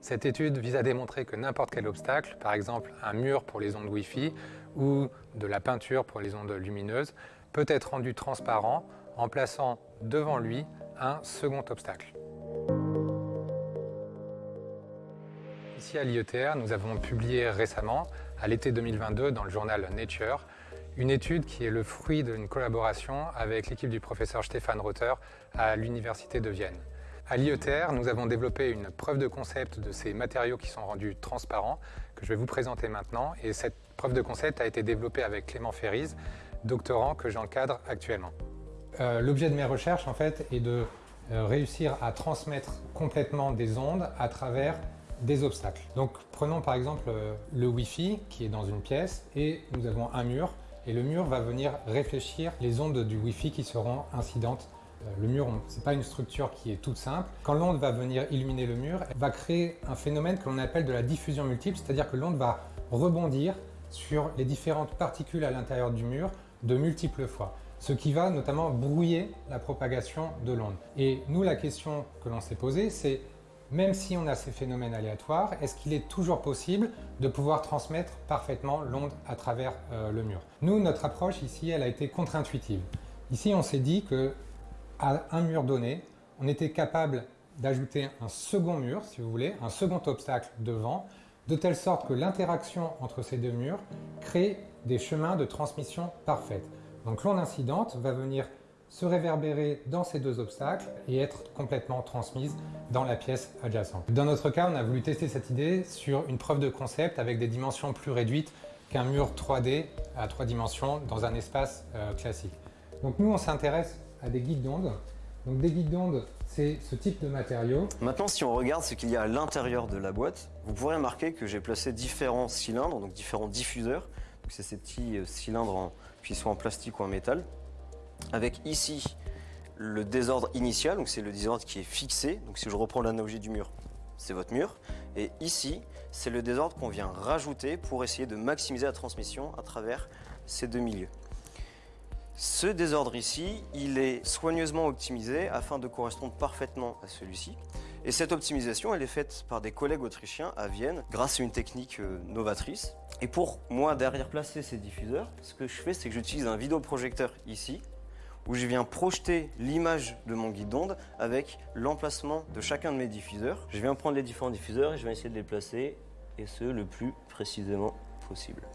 Cette étude vise à démontrer que n'importe quel obstacle, par exemple un mur pour les ondes Wi-Fi ou de la peinture pour les ondes lumineuses, peut être rendu transparent en plaçant devant lui un second obstacle. Ici à l'IETR, nous avons publié récemment, à l'été 2022, dans le journal Nature, une étude qui est le fruit d'une collaboration avec l'équipe du professeur Stéphane Rother à l'Université de Vienne. À l'IETR, nous avons développé une preuve de concept de ces matériaux qui sont rendus transparents, que je vais vous présenter maintenant. Et cette preuve de concept a été développée avec Clément Ferriz, doctorant que j'encadre actuellement. Euh, l'objet de mes recherches, en fait, est de euh, réussir à transmettre complètement des ondes à travers des obstacles. Donc prenons par exemple euh, le Wi-Fi qui est dans une pièce et nous avons un mur et le mur va venir réfléchir les ondes du Wi-Fi qui seront incidentes le mur, ce n'est pas une structure qui est toute simple. Quand l'onde va venir illuminer le mur, elle va créer un phénomène que l'on appelle de la diffusion multiple, c'est-à-dire que l'onde va rebondir sur les différentes particules à l'intérieur du mur de multiples fois, ce qui va notamment brouiller la propagation de l'onde. Et nous, la question que l'on s'est posée, c'est même si on a ces phénomènes aléatoires, est-ce qu'il est toujours possible de pouvoir transmettre parfaitement l'onde à travers euh, le mur? Nous, notre approche ici, elle a été contre-intuitive. Ici, on s'est dit que à un mur donné, on était capable d'ajouter un second mur, si vous voulez, un second obstacle devant, de telle sorte que l'interaction entre ces deux murs crée des chemins de transmission parfaits. Donc l'onde incidente va venir se réverbérer dans ces deux obstacles et être complètement transmise dans la pièce adjacente. Dans notre cas, on a voulu tester cette idée sur une preuve de concept avec des dimensions plus réduites qu'un mur 3D à trois dimensions dans un espace euh, classique. Donc nous, on s'intéresse à des guides d'onde. Donc des guides d'onde, c'est ce type de matériau. Maintenant, si on regarde ce qu'il y a à l'intérieur de la boîte, vous pourrez remarquer que j'ai placé différents cylindres, donc différents diffuseurs. C'est ces petits euh, cylindres, qui sont en plastique ou en métal. Avec ici le désordre initial, donc c'est le désordre qui est fixé. Donc si je reprends l'analogie du mur, c'est votre mur. Et ici, c'est le désordre qu'on vient rajouter pour essayer de maximiser la transmission à travers ces deux milieux. Ce désordre ici, il est soigneusement optimisé afin de correspondre parfaitement à celui-ci. Et cette optimisation, elle est faite par des collègues autrichiens à Vienne grâce à une technique euh, novatrice. Et pour moi, derrière placer ces diffuseurs, ce que je fais, c'est que j'utilise un vidéoprojecteur ici où je viens projeter l'image de mon guide d'onde avec l'emplacement de chacun de mes diffuseurs. Je viens prendre les différents diffuseurs et je vais essayer de les placer, et ce, le plus précisément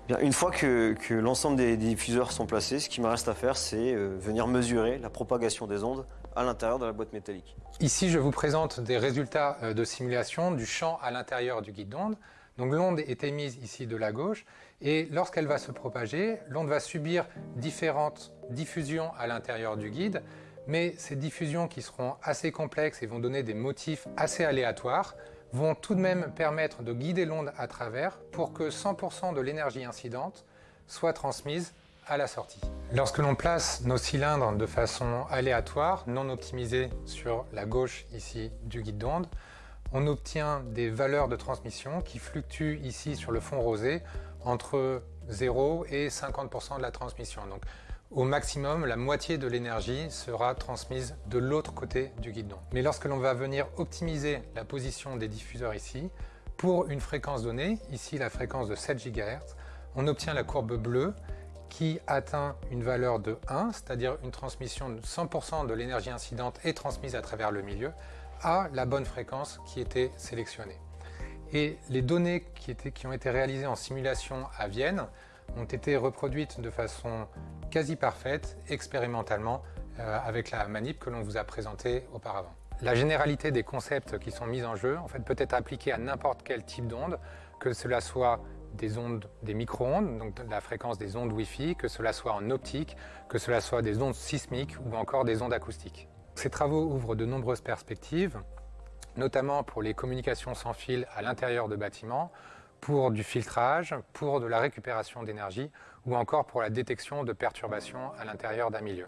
Bien, une fois que, l'ensemble des, diffuseurs sont placés, ce qui me reste à faire, c'est euh, venir mesurer la propagation des ondes à l'intérieur de la boîte métallique. Ici, je vous présente des résultats euh, de simulation du champ à l'intérieur du guide d'onde. Donc l'onde est émise ici de la gauche et lorsqu'elle va se propager, l'onde va subir différentes diffusions à l'intérieur du guide mais ces diffusions qui seront assez complexes et vont donner des motifs assez aléatoires vont tout de même permettre de guider l'onde à travers pour que 100% de l'énergie incidente soit transmise à la sortie. Lorsque l'on place nos cylindres de façon aléatoire, non optimisée sur la gauche ici du guide d'onde, on obtient des valeurs de transmission qui fluctuent ici sur le fond rosé entre 0 et 50% de la transmission. Au maximum, la moitié de l'énergie sera transmise de l'autre côté du guidon. Mais lorsque l'on va venir optimiser la position des diffuseurs ici, pour une fréquence donnée, ici la fréquence de 7 GHz, on obtient la courbe bleue qui atteint une valeur de 1, c'est-à-dire une transmission de 100% de l'énergie incidente est transmise à travers le milieu, à la bonne fréquence qui était sélectionnée. Et les données qui, qui ont été réalisées en simulation à Vienne ont été reproduites de façon quasi parfaite, expérimentalement, euh, avec la manip que l'on vous a présentée auparavant. La généralité des concepts qui sont mis en jeu en fait, peut être appliquée à n'importe quel type d'onde, que cela soit des ondes, des micro-ondes, donc la fréquence des ondes Wi-Fi, que cela soit en optique, que cela soit des ondes sismiques ou encore des ondes acoustiques. Ces travaux ouvrent de nombreuses perspectives, notamment pour les communications sans fil à l'intérieur de bâtiments, pour du filtrage, pour de la récupération d'énergie ou encore pour la détection de perturbations à l'intérieur d'un milieu.